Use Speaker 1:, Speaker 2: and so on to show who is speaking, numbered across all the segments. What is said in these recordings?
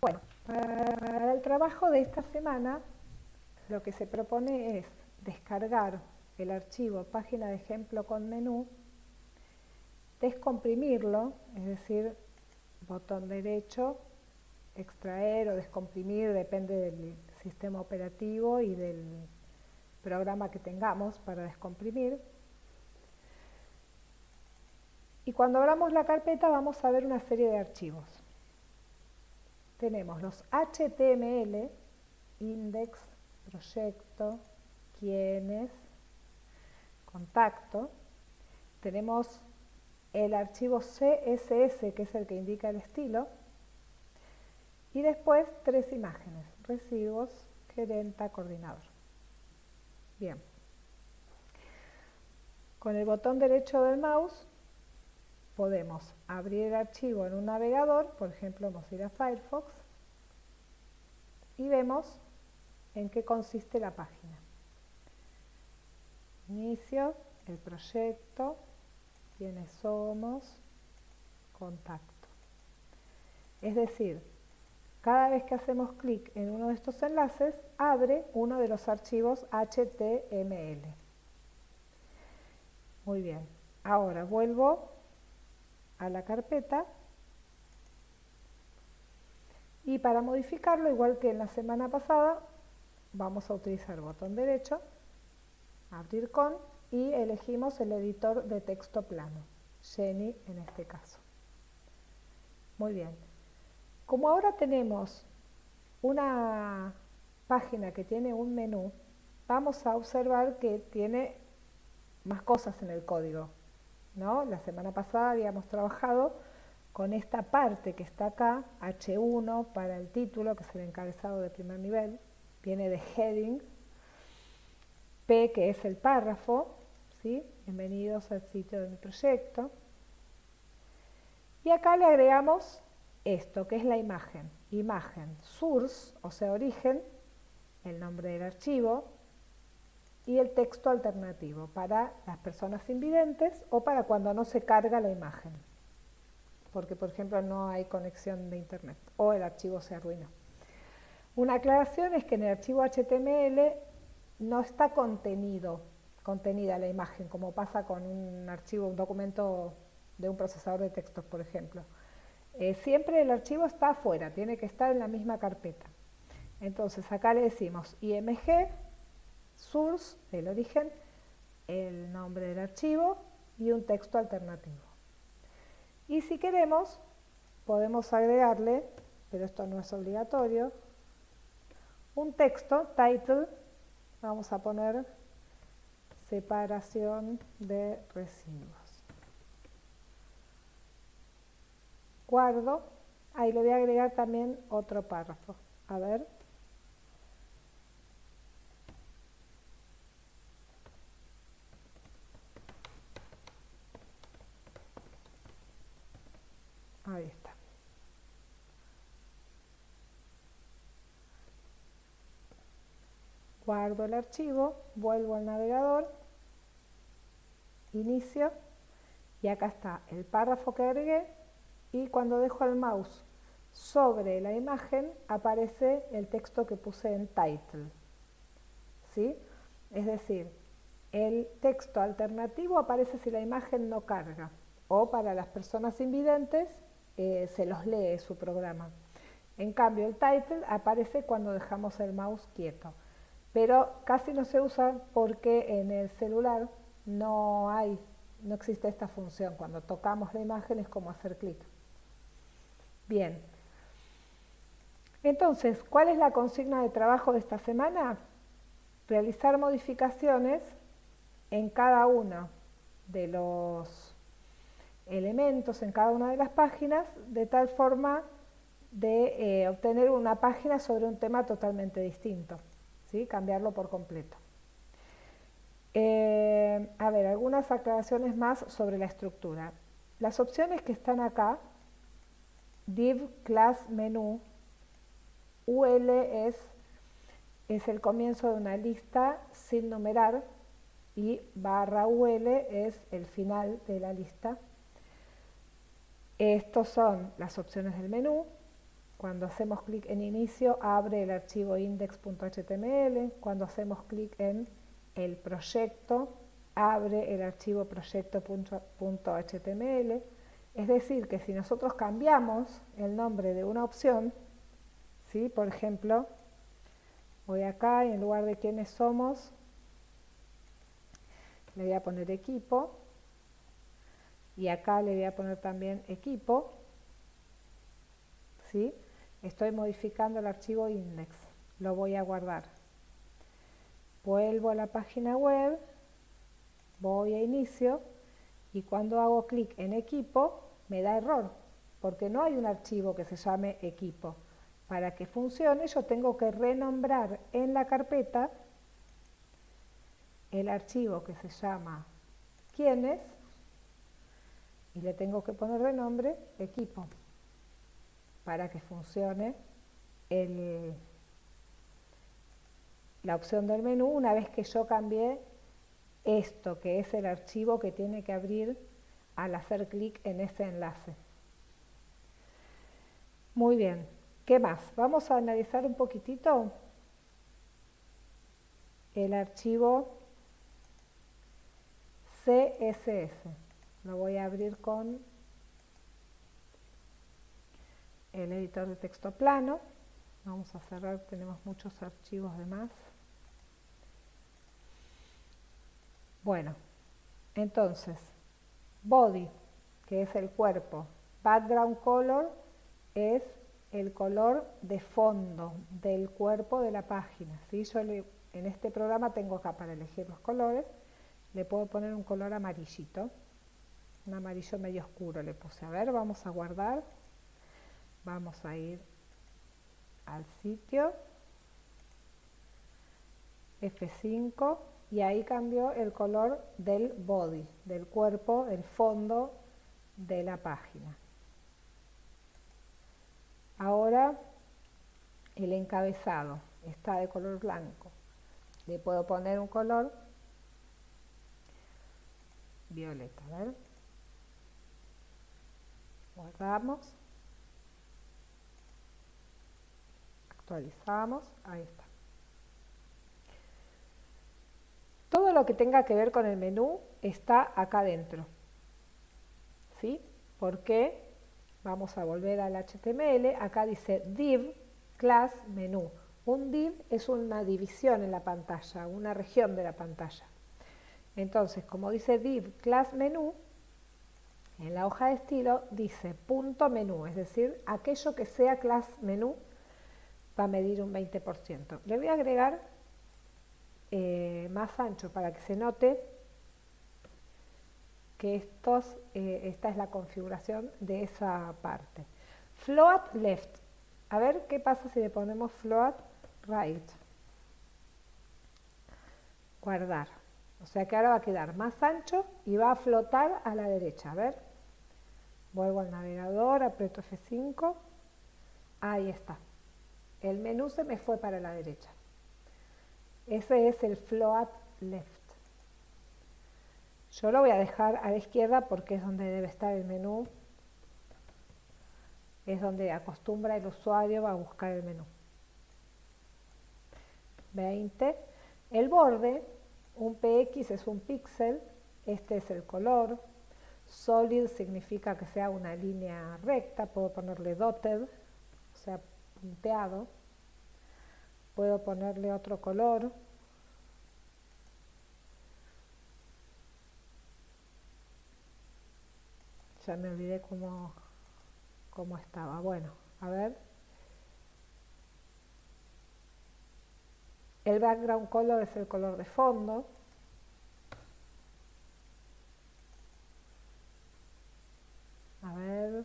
Speaker 1: Bueno, para el trabajo de esta semana lo que se propone es descargar el archivo página de ejemplo con menú, descomprimirlo, es decir, botón derecho, extraer o descomprimir, depende del sistema operativo y del programa que tengamos para descomprimir. Y cuando abramos la carpeta vamos a ver una serie de archivos. Tenemos los HTML, index, proyecto, quiénes, contacto. Tenemos el archivo CSS, que es el que indica el estilo. Y después tres imágenes, residuos, gerenta, coordinador. Bien. Con el botón derecho del mouse podemos abrir el archivo en un navegador, por ejemplo Mozilla Firefox, y vemos en qué consiste la página. Inicio, el proyecto, quiénes somos, contacto. Es decir, cada vez que hacemos clic en uno de estos enlaces, abre uno de los archivos HTML. Muy bien, ahora vuelvo a la carpeta y para modificarlo, igual que en la semana pasada, vamos a utilizar el botón derecho, abrir con y elegimos el editor de texto plano, Jenny en este caso. Muy bien. Como ahora tenemos una página que tiene un menú, vamos a observar que tiene más cosas en el código. La semana pasada habíamos trabajado con esta parte que está acá, H1 para el título, que es el encabezado de primer nivel, viene de heading, P que es el párrafo, ¿sí? bienvenidos al sitio de mi proyecto, y acá le agregamos esto, que es la imagen, imagen source, o sea origen, el nombre del archivo, y el texto alternativo para las personas invidentes o para cuando no se carga la imagen, porque por ejemplo no hay conexión de internet o el archivo se arruinó. Una aclaración es que en el archivo HTML no está contenido, contenida la imagen, como pasa con un archivo, un documento de un procesador de textos, por ejemplo. Eh, siempre el archivo está afuera, tiene que estar en la misma carpeta. Entonces acá le decimos img source, el origen, el nombre del archivo y un texto alternativo. Y si queremos, podemos agregarle, pero esto no es obligatorio, un texto, title, vamos a poner separación de residuos. Guardo, ahí le voy a agregar también otro párrafo. A ver. Ahí está. Guardo el archivo, vuelvo al navegador, inicio y acá está el párrafo que agregué y cuando dejo el mouse sobre la imagen aparece el texto que puse en title. ¿Sí? Es decir, el texto alternativo aparece si la imagen no carga o para las personas invidentes eh, se los lee su programa. En cambio, el title aparece cuando dejamos el mouse quieto, pero casi no se usa porque en el celular no hay, no existe esta función. Cuando tocamos la imagen es como hacer clic. Bien. Entonces, ¿cuál es la consigna de trabajo de esta semana? Realizar modificaciones en cada uno de los elementos en cada una de las páginas de tal forma de eh, obtener una página sobre un tema totalmente distinto, ¿sí? cambiarlo por completo. Eh, a ver, algunas aclaraciones más sobre la estructura. Las opciones que están acá, div, class, menú, UL es, es el comienzo de una lista sin numerar y barra UL es el final de la lista estos son las opciones del menú. Cuando hacemos clic en inicio, abre el archivo index.html. Cuando hacemos clic en el proyecto, abre el archivo proyecto.html. Es decir, que si nosotros cambiamos el nombre de una opción, ¿sí? por ejemplo, voy acá y en lugar de quiénes somos, le voy a poner equipo, y acá le voy a poner también equipo, ¿sí? Estoy modificando el archivo index, lo voy a guardar. Vuelvo a la página web, voy a inicio. Y cuando hago clic en equipo me da error porque no hay un archivo que se llame equipo. Para que funcione yo tengo que renombrar en la carpeta el archivo que se llama quiénes y le tengo que poner de nombre equipo para que funcione la opción del menú una vez que yo cambié esto, que es el archivo que tiene que abrir al hacer clic en ese enlace. Muy bien, ¿qué más? Vamos a analizar un poquitito el archivo CSS. Lo voy a abrir con el editor de texto plano. Vamos a cerrar, tenemos muchos archivos de más. Bueno, entonces, body, que es el cuerpo, background color es el color de fondo del cuerpo de la página. ¿sí? Yo en este programa tengo acá para elegir los colores, le puedo poner un color amarillito, un amarillo medio oscuro le puse. A ver, vamos a guardar, vamos a ir al sitio, F5, y ahí cambió el color del body, del cuerpo, el fondo de la página. Ahora el encabezado está de color blanco. Le puedo poner un color violeta. A ver. Guardamos. Actualizamos. Ahí está. Todo lo que tenga que ver con el menú está acá dentro. ¿Sí? ¿Por qué? Vamos a volver al HTML. Acá dice div class menú. Un div es una división en la pantalla, una región de la pantalla. Entonces, como dice div class menú, en la hoja de estilo dice punto menú, es decir, aquello que sea class menú va a medir un 20%. Le voy a agregar eh, más ancho para que se note que estos, eh, esta es la configuración de esa parte. Float left. A ver qué pasa si le ponemos float right. Guardar. O sea que ahora va a quedar más ancho y va a flotar a la derecha. A ver. Vuelvo al navegador, aprieto F5. Ahí está. El menú se me fue para la derecha. Ese es el float left. Yo lo voy a dejar a la izquierda porque es donde debe estar el menú. Es donde acostumbra el usuario a buscar el menú. 20. El borde, un PX es un píxel, este es el color. Solid significa que sea una línea recta, puedo ponerle dotted, o sea, punteado. Puedo ponerle otro color, ya me olvidé cómo, cómo estaba. Bueno, a ver. El background color es el color de fondo. A ver.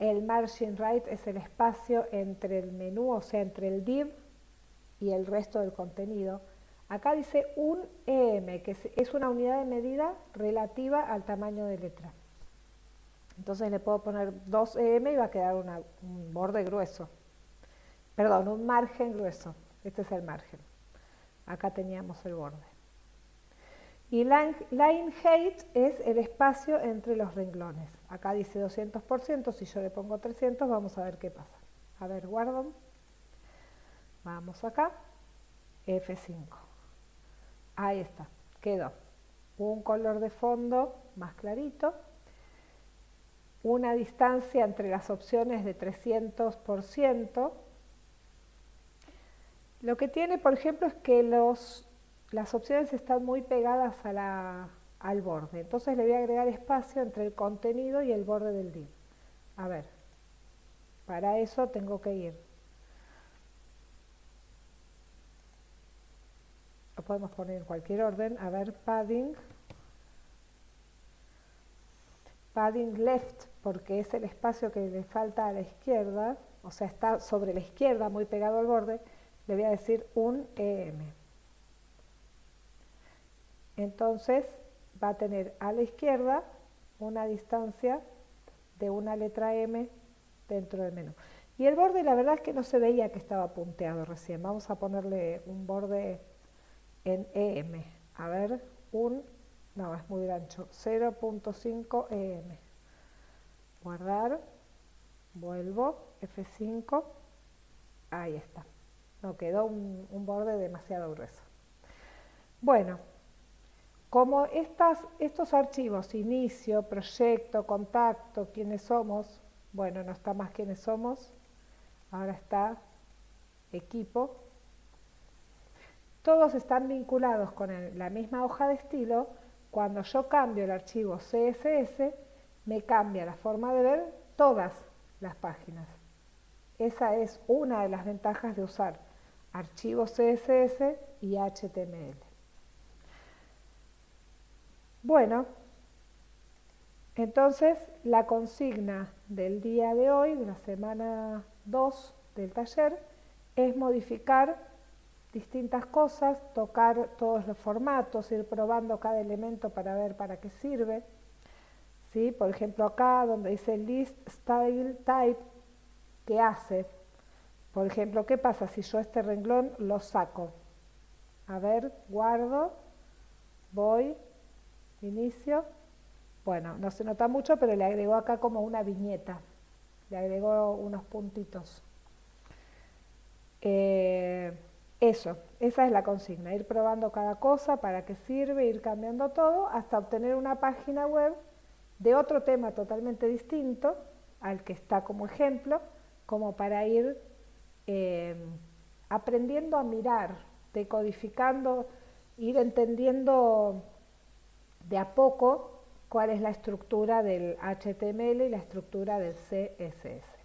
Speaker 1: El margin right es el espacio entre el menú, o sea, entre el div y el resto del contenido. Acá dice un EM, que es una unidad de medida relativa al tamaño de letra. Entonces le puedo poner 2 EM y va a quedar un borde grueso. Perdón, un margen grueso. Este es el margen. Acá teníamos el borde. Y line, height es el espacio entre los renglones. Acá dice 200%, si yo le pongo 300 vamos a ver qué pasa. A ver, guardo. Vamos acá. F5. Ahí está, quedó. Un color de fondo más clarito. Una distancia entre las opciones de 300%. Lo que tiene, por ejemplo, es que los las opciones están muy pegadas al borde. Entonces le voy a agregar espacio entre el contenido y el borde del div. A ver, para eso tengo que ir. Lo podemos poner en cualquier orden. A ver, padding. Padding left, porque es el espacio que le falta a la izquierda, o sea, está sobre la izquierda, muy pegado al borde, le voy a decir un EM. Entonces va a tener a la izquierda una distancia de una letra M dentro del menú. Y el borde la verdad es que no se veía que estaba punteado recién. Vamos a ponerle un borde en EM. A ver, un, no, es muy ancho, 0.5 EM. Guardar, vuelvo, F5, ahí está. No quedó un, un borde demasiado grueso. Bueno, como estos archivos, inicio, proyecto, contacto, quiénes somos, bueno, no está más quiénes somos, ahora está equipo, todos están vinculados con la misma hoja de estilo, cuando yo cambio el archivo CSS, me cambia la forma de ver todas las páginas. Esa es una de las ventajas de usar archivos CSS y HTML. Bueno, entonces la consigna del día de hoy, de la semana 2 del taller, es modificar distintas cosas, tocar todos los formatos, ir probando cada elemento para ver para qué sirve. ¿Sí? Por ejemplo, acá donde dice List Style Type, ¿qué hace? Por ejemplo, ¿qué pasa si yo este renglón lo saco? A ver, guardo, voy, inicio. Bueno, no se nota mucho, pero le agregó acá como una viñeta, le agregó unos puntitos. Eh, eso, esa es la consigna, ir probando cada cosa, para qué sirve, ir cambiando todo, hasta obtener una página web de otro tema totalmente distinto al que está como ejemplo, como para ir eh, aprendiendo a mirar, decodificando, ir entendiendo de a poco cuál es la estructura del HTML y la estructura del CSS.